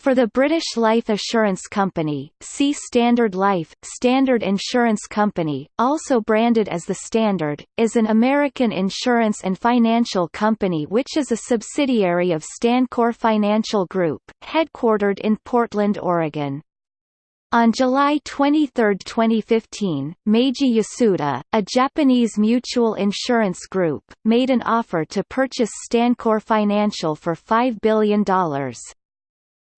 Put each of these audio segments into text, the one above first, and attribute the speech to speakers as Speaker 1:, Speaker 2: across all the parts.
Speaker 1: For the British Life Assurance Company, see Standard Life. Standard Insurance Company, also branded as The Standard, is an American insurance and financial company which is a subsidiary of StanCorp Financial Group, headquartered in Portland, Oregon. On July 23, 2015, Meiji Yasuda, a Japanese mutual insurance group, made an offer to purchase StanCorp Financial for $5 billion.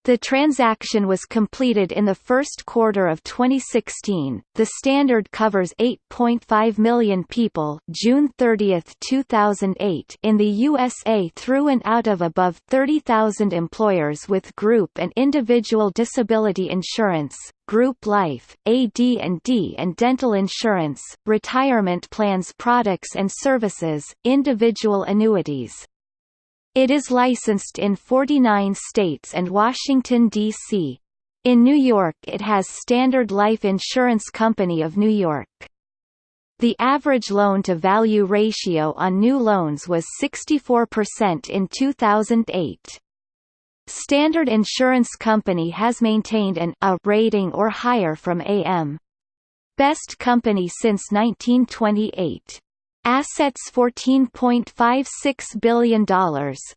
Speaker 1: The transaction was completed in the first quarter of 2016. The standard covers 8.5 million people, June 30, 2008, in the USA through and out of above 30,000 employers with group and individual disability insurance, group life, AD&D and dental insurance, retirement plans products and services, individual annuities, it is licensed in 49 states and Washington, D.C. In New York it has Standard Life Insurance Company of New York. The average loan-to-value ratio on new loans was 64% in 2008. Standard Insurance Company has maintained an A rating or higher from AM. Best Company since 1928. Assets $14.56 billion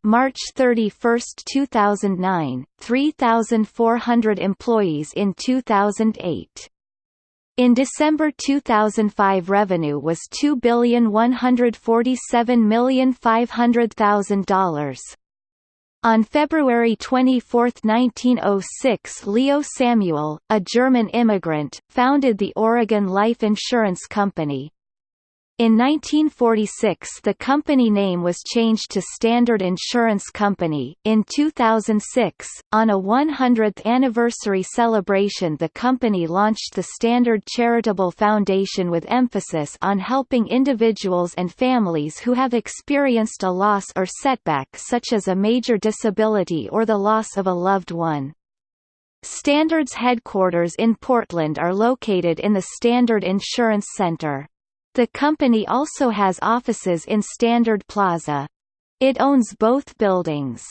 Speaker 1: March 31, 2009, 3,400 employees in 2008. In December 2005 revenue was $2,147,500,000. On February 24, 1906 Leo Samuel, a German immigrant, founded the Oregon Life Insurance Company, in 1946 the company name was changed to Standard Insurance Company. In 2006, on a 100th anniversary celebration the company launched the Standard Charitable Foundation with emphasis on helping individuals and families who have experienced a loss or setback such as a major disability or the loss of a loved one. Standard's headquarters in Portland are located in the Standard Insurance Center. The company also has offices in Standard Plaza. It owns both buildings.